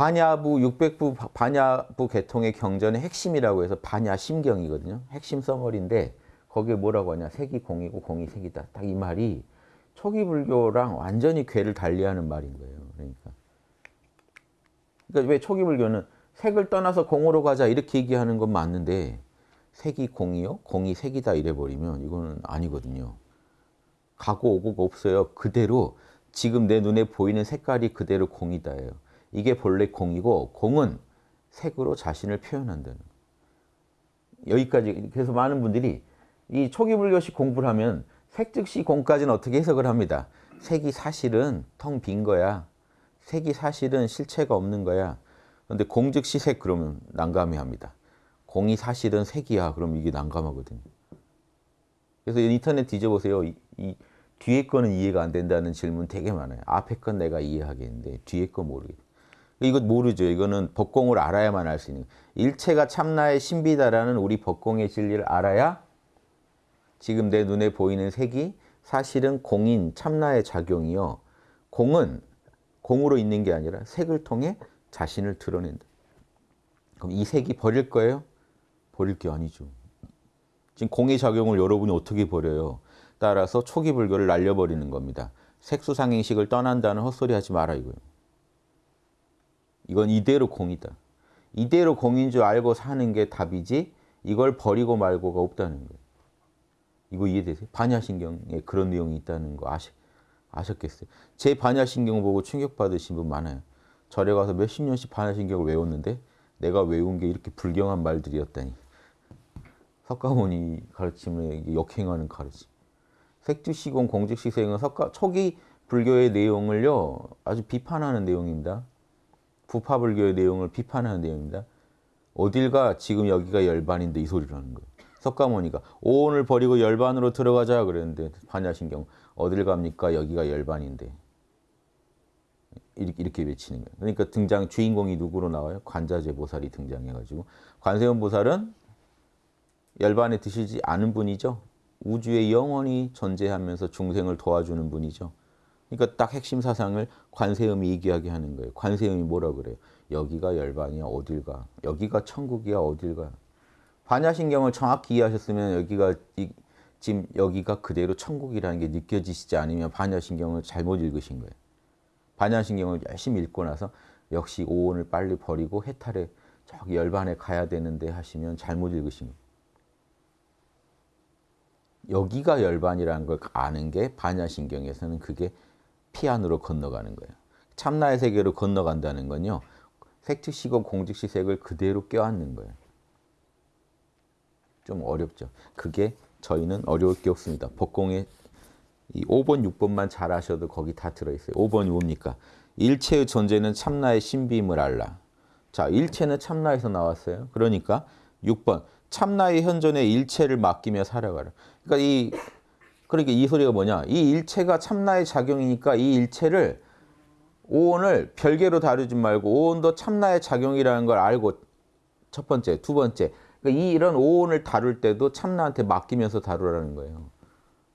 반야부, 육백부, 반야부 계통의 경전의 핵심이라고 해서 반야심경이거든요. 핵심 서머리인데 거기에 뭐라고 하냐. 색이 공이고 공이 색이다. 딱 이 말이 초기 불교랑 완전히 궤를 달리하는 말인 거예요. 그러니까. 그러니까 왜 초기 불교는 색을 떠나서 공으로 가자 이렇게 얘기하는 건 맞는데 색이 공이요? 공이 색이다 이래버리면 이거는 아니거든요. 가고 오고가 없어요. 그대로 지금 내 눈에 보이는 색깔이 그대로 공이다예요. 이게 본래 공이고 공은 색으로 자신을 표현한다는 여기까지 그래서 많은 분들이 이 초기 불교식 공부를 하면 색 즉시 공까지는 어떻게 해석을 합니다. 색이 사실은 텅 빈 거야. 색이 사실은 실체가 없는 거야. 그런데 공 즉시 색 그러면 난감해 합니다. 공이 사실은 색이야. 그럼 이게 난감하거든요. 그래서 인터넷 뒤져보세요. 이, 이 뒤에 거는 이해가 안 된다는 질문 되게 많아요. 앞에 건 내가 이해하겠는데 뒤에 거 모르겠어요. 이거 모르죠. 이거는 법공을 알아야만 알 수 있는 일체가 참나의 신비다라는 우리 법공의 진리를 알아야 지금 내 눈에 보이는 색이 사실은 공인 참나의 작용이요. 공은 공으로 있는 게 아니라 색을 통해 자신을 드러낸다. 그럼 이 색이 버릴 거예요? 버릴 게 아니죠. 지금 공의 작용을 여러분이 어떻게 버려요? 따라서 초기 불교를 날려버리는 겁니다. 색수상행식을 떠난다는 헛소리 하지 마라 이거예요. 이건 이대로 공이다. 이대로 공인 줄 알고 사는 게 답이지 이걸 버리고 말고가 없다는 거예요. 이거 이해되세요? 반야신경에 그런 내용이 있다는 거 아시, 아셨겠어요? 제 반야신경 보고 충격받으신 분 많아요. 절에 가서 몇십 년씩 반야신경을 외웠는데 내가 외운 게 이렇게 불경한 말들이었다니. 석가모니 가르침에 역행하는 가르침. 색주시공 공즉시생은 석가 초기 불교의 내용을요 아주 비판하는 내용입니다. 부파불교의 내용을 비판하는 내용입니다. 어딜 가 지금 여기가 열반인데 이 소리를 하는 거예요. 석가모니가 오온을 버리고 열반으로 들어가자 그랬는데 반야신경 어딜 갑니까 여기가 열반인데 이렇게, 이렇게 외치는 거예요. 그러니까 등장 주인공이 누구로 나와요? 관자재 보살이 등장해가지고 관세음 보살은 열반에 드시지 않은 분이죠. 우주에 영원히 존재하면서 중생을 도와주는 분이죠. 그러니까 딱 핵심 사상을 관세음이 얘기하게 하는 거예요. 관세음이 뭐라 그래요? 여기가 열반이야 어딜 가? 여기가 천국이야 어딜 가? 반야신경을 정확히 이해하셨으면 여기가 이, 지금 여기가 그대로 천국이라는 게 느껴지시지 않으면 반야신경을 잘못 읽으신 거예요. 반야신경을 열심히 읽고 나서 역시 오온을 빨리 버리고 해탈에 저기 열반에 가야 되는데 하시면 잘못 읽으신 거예요. 여기가 열반이라는 걸 아는 게 반야신경에서는 그게 피 안으로 건너가는 거예요. 참나의 세계로 건너간다는 건요. 색즉시고 공즉시색을 그대로 껴안는 거예요. 좀 어렵죠. 그게 저희는 어려울 게 없습니다. 법공의 이 5번, 6번만 잘 아셔도 거기 다 들어있어요. 5번이 뭡니까? 일체의 존재는 참나의 신비임을 알라. 자, 일체는 참나에서 나왔어요. 그러니까 6번, 참나의 현존에 일체를 맡기며 살아가라. 그러니까 이 그러니까 이 소리가 뭐냐? 이 일체가 참나의 작용이니까 이 일체를 오온을 별개로 다루지 말고 오온도 참나의 작용이라는 걸 알고 첫 번째, 두 번째. 그러니까 이 이런 오온을 다룰 때도 참나한테 맡기면서 다루라는 거예요.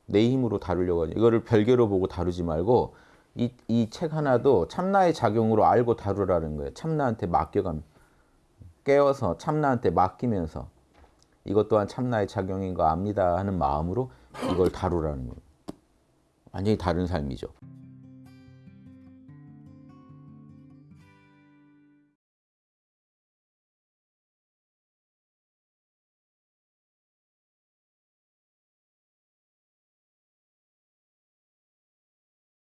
내 힘으로 다루려고 하죠. 이거를 별개로 보고 다루지 말고 이 이 책 하나도 참나의 작용으로 알고 다루라는 거예요. 참나한테 맡겨감 깨워서 참나한테 맡기면서 이것 또한 참나의 작용인 거 압니다 하는 마음으로 이걸 다루라는 거예요. 완전히 다른 삶이죠.